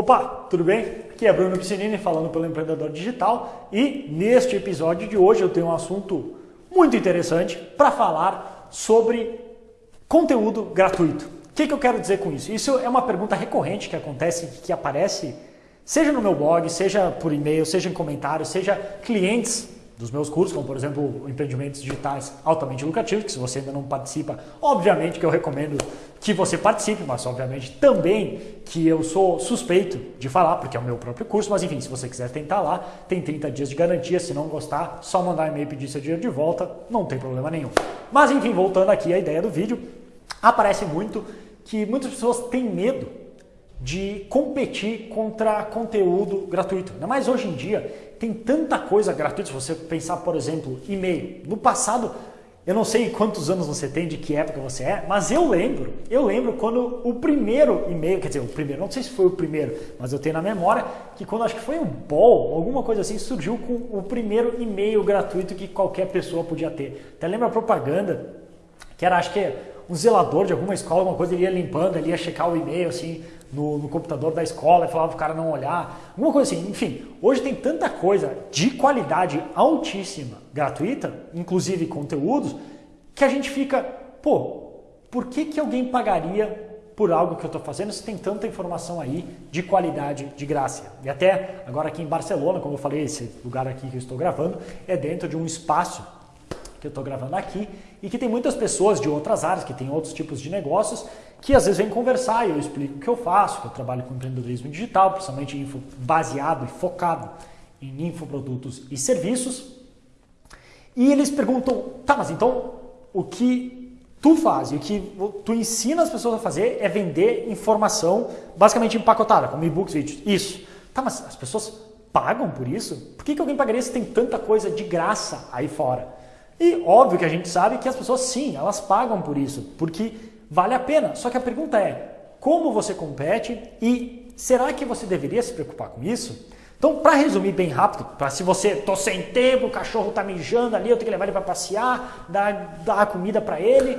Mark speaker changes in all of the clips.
Speaker 1: Opa, tudo bem? Aqui é Bruno Piscinini falando pelo Empreendedor Digital e neste episódio de hoje eu tenho um assunto muito interessante para falar sobre conteúdo gratuito. O que, que eu quero dizer com isso? Isso é uma pergunta recorrente que acontece, que aparece seja no meu blog, seja por e-mail, seja em comentários, seja clientes dos meus cursos, como por exemplo empreendimentos digitais altamente lucrativos, que se você ainda não participa, obviamente que eu recomendo que você participe, mas obviamente também que eu sou suspeito de falar, porque é o meu próprio curso, mas enfim, se você quiser tentar lá, tem 30 dias de garantia, se não gostar, só mandar e-mail pedir seu dinheiro de volta, não tem problema nenhum. Mas enfim, voltando aqui à ideia do vídeo, aparece muito que muitas pessoas têm medo de competir contra conteúdo gratuito. Ainda mais hoje em dia, tem tanta coisa gratuita, se você pensar, por exemplo, e-mail. No passado, eu não sei quantos anos você tem, de que época você é, mas eu lembro, eu lembro quando o primeiro e-mail, quer dizer, o primeiro, não sei se foi o primeiro, mas eu tenho na memória que quando acho que foi o Ball, alguma coisa assim, surgiu com o primeiro e-mail gratuito que qualquer pessoa podia ter. Até lembra a propaganda, que era, acho que um zelador de alguma escola, alguma coisa, ele ia limpando, ele ia checar o e-mail, assim, no, no, computador da escola e falava o cara não olhar, alguma coisa assim. Enfim, hoje tem tanta coisa de qualidade altíssima, gratuita, inclusive conteúdos, que a gente fica, pô, por que, que alguém pagaria por algo que eu estou fazendo se tem tanta informação aí de qualidade, de graça? E até agora aqui em Barcelona, como eu falei, esse lugar aqui que eu estou gravando, é dentro de um espaço que eu estou gravando aqui e que tem muitas pessoas de outras áreas, que têm outros tipos de negócios, que às vezes vêm conversar e eu explico o que eu faço, que eu trabalho com empreendedorismo digital, principalmente info, baseado e focado em infoprodutos e serviços. E eles perguntam, tá, mas então o que tu faz o que tu ensina as pessoas a fazer é vender informação basicamente empacotada, como e-books, vídeos. Isso. Tá, mas as pessoas pagam por isso? Por que, que alguém pagaria se tem tanta coisa de graça aí fora? E óbvio que a gente sabe que as pessoas sim, elas pagam por isso, porque vale a pena. Só que a pergunta é, como você compete e será que você deveria se preocupar com isso? Então, para resumir bem rápido, para se você tô sem tempo, o cachorro tá mijando ali, eu tenho que levar ele para passear, dar, dar comida para ele,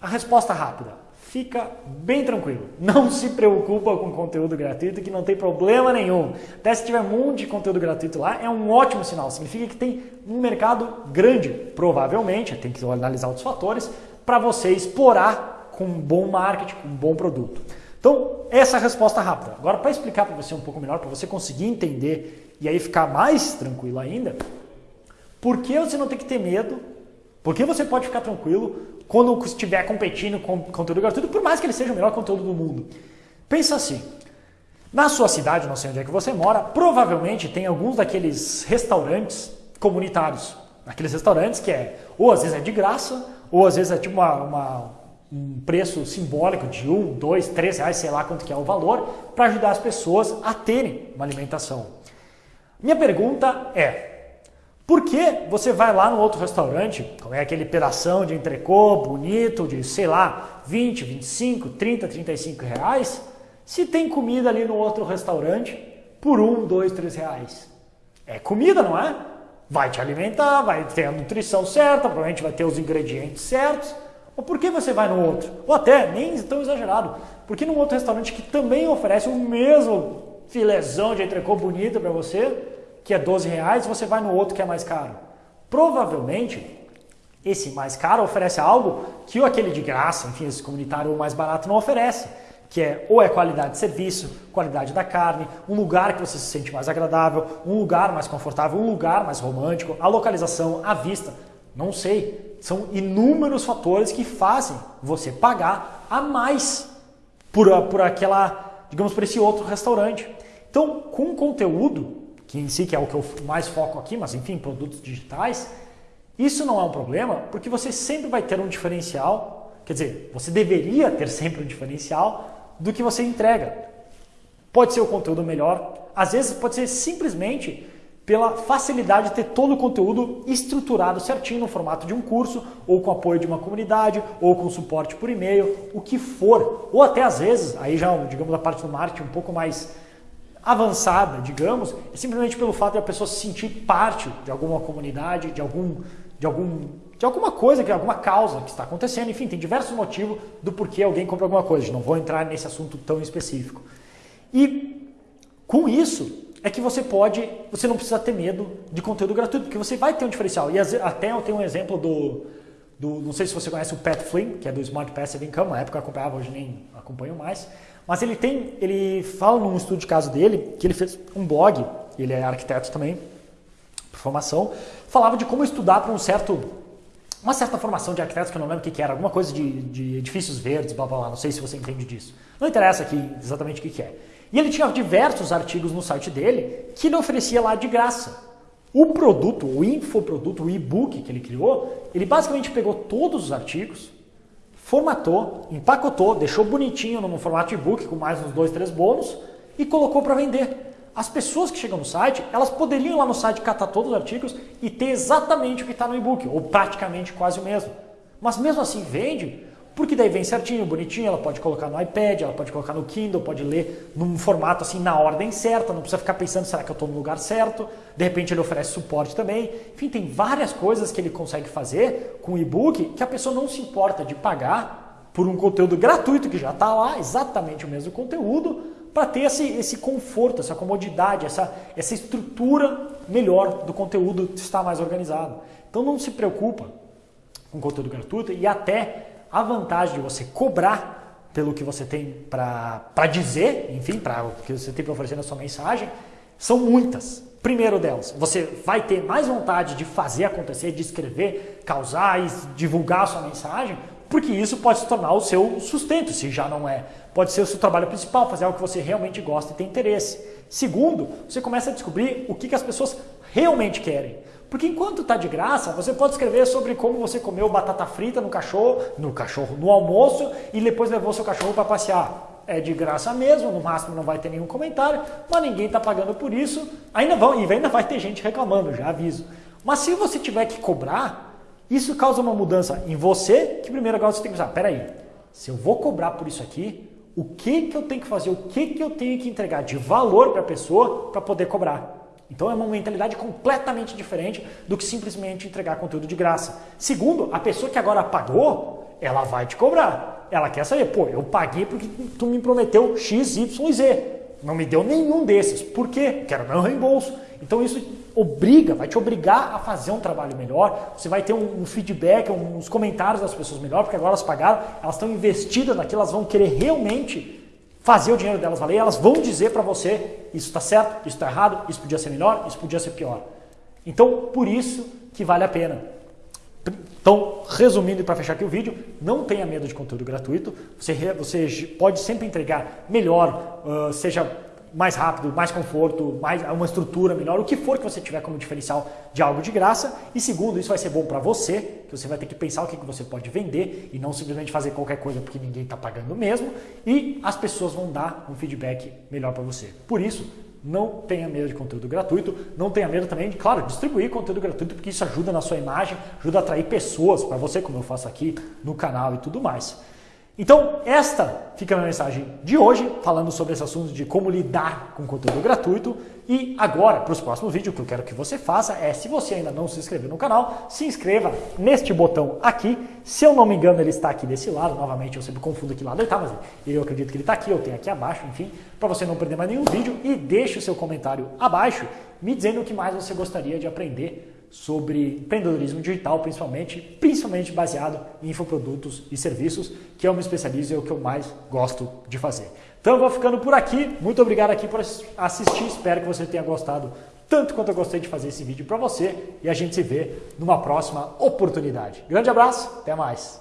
Speaker 1: a resposta rápida fica bem tranquilo. Não se preocupa com conteúdo gratuito que não tem problema nenhum. Até se tiver um monte de conteúdo gratuito lá, é um ótimo sinal. Significa que tem um mercado grande, provavelmente, tem que analisar outros fatores, para você explorar com um bom marketing, com um bom produto. Então, essa é a resposta rápida. Agora, para explicar para você um pouco melhor, para você conseguir entender e aí ficar mais tranquilo ainda, por que você não tem que ter medo? Por que você pode ficar tranquilo quando estiver competindo com conteúdo gratuito, por mais que ele seja o melhor conteúdo do mundo. Pensa assim, na sua cidade, não sei onde é que você mora, provavelmente tem alguns daqueles restaurantes comunitários. Aqueles restaurantes que é, ou às vezes é de graça, ou às vezes é tipo uma, uma, um preço simbólico de um, dois, três reais, sei lá quanto que é o valor, para ajudar as pessoas a terem uma alimentação. Minha pergunta é, por que você vai lá no outro restaurante, como é aquele pedação de entrecô bonito, de sei lá, 20, 25, 30, 35 reais, se tem comida ali no outro restaurante por 1, 2, 3 reais? É comida, não é? Vai te alimentar, vai ter a nutrição certa, provavelmente vai ter os ingredientes certos. Ou por que você vai no outro? Ou até, nem tão exagerado, porque num outro restaurante que também oferece o mesmo filezão de entrecô bonito para você, que é 12 reais, você vai no outro que é mais caro. Provavelmente, esse mais caro oferece algo que aquele de graça, enfim, esse comunitário mais barato não oferece, que é ou é qualidade de serviço, qualidade da carne, um lugar que você se sente mais agradável, um lugar mais confortável, um lugar mais romântico, a localização, a vista, não sei. São inúmeros fatores que fazem você pagar a mais por, por aquela, digamos, por esse outro restaurante. Então, com conteúdo, que em si que é o que eu mais foco aqui, mas enfim, produtos digitais, isso não é um problema, porque você sempre vai ter um diferencial, quer dizer, você deveria ter sempre um diferencial do que você entrega. Pode ser o conteúdo melhor, às vezes pode ser simplesmente pela facilidade de ter todo o conteúdo estruturado certinho no formato de um curso, ou com apoio de uma comunidade, ou com suporte por e-mail, o que for. Ou até às vezes, aí já, digamos, a parte do marketing um pouco mais avançada, digamos, é simplesmente pelo fato de a pessoa se sentir parte de alguma comunidade, de algum, de algum, de alguma coisa, de alguma causa que está acontecendo. Enfim, tem diversos motivos do porquê alguém compra alguma coisa. Não vou entrar nesse assunto tão específico. E Com isso, é que você pode, você não precisa ter medo de conteúdo gratuito, porque você vai ter um diferencial. E até eu tenho um exemplo do, do não sei se você conhece o Pat Flynn, que é do Smart Passive Income, na época eu acompanhava, hoje nem acompanho mais, mas ele tem, ele fala num estudo de caso dele, que ele fez um blog, ele é arquiteto também, por formação, falava de como estudar para um certo uma certa formação de arquitetos que eu não lembro o que, que era, alguma coisa de, de, edifícios verdes, blá blá blá, não sei se você entende disso. Não interessa aqui exatamente o que, que é. E ele tinha diversos artigos no site dele que ele oferecia lá de graça. O produto, o infoproduto, o e-book que ele criou, ele basicamente pegou todos os artigos, formatou, empacotou, deixou bonitinho num formato e-book com mais uns dois, três bônus e colocou para vender as pessoas que chegam no site, elas poderiam ir lá no site catar todos os artigos e ter exatamente o que está no e-book, ou praticamente quase o mesmo. Mas mesmo assim vende, porque daí vem certinho, bonitinho, ela pode colocar no iPad, ela pode colocar no Kindle, pode ler num formato assim na ordem certa, não precisa ficar pensando será que eu estou no lugar certo. De repente ele oferece suporte também. Enfim, tem várias coisas que ele consegue fazer com o e-book que a pessoa não se importa de pagar por um conteúdo gratuito que já está lá, exatamente o mesmo conteúdo, para ter esse, esse conforto, essa comodidade, essa, essa estrutura melhor do conteúdo estar mais organizado. Então não se preocupa com conteúdo gratuito e até a vantagem de você cobrar pelo que você tem para dizer, enfim, para o que você tem para oferecer na sua mensagem, são muitas. Primeiro delas, você vai ter mais vontade de fazer acontecer, de escrever, causar e divulgar a sua mensagem, porque isso pode se tornar o seu sustento, se já não é. Pode ser o seu trabalho principal, fazer algo que você realmente gosta e tem interesse. Segundo, você começa a descobrir o que, que as pessoas realmente querem. Porque enquanto está de graça, você pode escrever sobre como você comeu batata frita no cachorro, no cachorro, no almoço e depois levou seu cachorro para passear. É de graça mesmo, no máximo não vai ter nenhum comentário, mas ninguém está pagando por isso. Ainda vão, e ainda vai ter gente reclamando, já aviso. Mas se você tiver que cobrar, isso causa uma mudança em você, que primeiro agora você tem que pensar, peraí, se eu vou cobrar por isso aqui, o que, que eu tenho que fazer, o que, que eu tenho que entregar de valor para a pessoa para poder cobrar. Então é uma mentalidade completamente diferente do que simplesmente entregar conteúdo de graça. Segundo, a pessoa que agora pagou, ela vai te cobrar. Ela quer saber, pô, eu paguei porque tu me prometeu X, Y, Z. Não me deu nenhum desses. Por quê? Quero meu reembolso. Então isso obriga, vai te obrigar a fazer um trabalho melhor, você vai ter um, um feedback, uns comentários das pessoas melhor, porque agora elas pagaram, elas estão investidas naquilo, elas vão querer realmente fazer o dinheiro delas valer, elas vão dizer para você, isso está certo, isso está errado, isso podia ser melhor, isso podia ser pior. Então, por isso que vale a pena. Então, resumindo e para fechar aqui o vídeo, não tenha medo de conteúdo gratuito, você, você pode sempre entregar melhor, uh, seja mais rápido, mais conforto, mais uma estrutura melhor, o que for que você tiver como diferencial de algo de graça. E segundo, isso vai ser bom para você, que você vai ter que pensar o que, que você pode vender e não simplesmente fazer qualquer coisa porque ninguém está pagando mesmo. E as pessoas vão dar um feedback melhor para você. Por isso, não tenha medo de conteúdo gratuito, não tenha medo também de, claro, distribuir conteúdo gratuito, porque isso ajuda na sua imagem, ajuda a atrair pessoas para você, como eu faço aqui no canal e tudo mais. Então, esta fica a minha mensagem de hoje, falando sobre esse assunto de como lidar com conteúdo gratuito. E agora, para os próximos vídeos, o que eu quero que você faça é, se você ainda não se inscreveu no canal, se inscreva neste botão aqui. Se eu não me engano, ele está aqui desse lado. Novamente, eu sempre confundo que lado ele está, mas eu acredito que ele está aqui, eu tenho aqui abaixo, enfim, para você não perder mais nenhum vídeo. E deixe o seu comentário abaixo, me dizendo o que mais você gostaria de aprender sobre empreendedorismo digital, principalmente, principalmente baseado em infoprodutos e serviços, que eu me especializo e é o que eu mais gosto de fazer. Então eu vou ficando por aqui. Muito obrigado aqui por assistir. Espero que você tenha gostado tanto quanto eu gostei de fazer esse vídeo para você e a gente se vê numa próxima oportunidade. Grande abraço, até mais.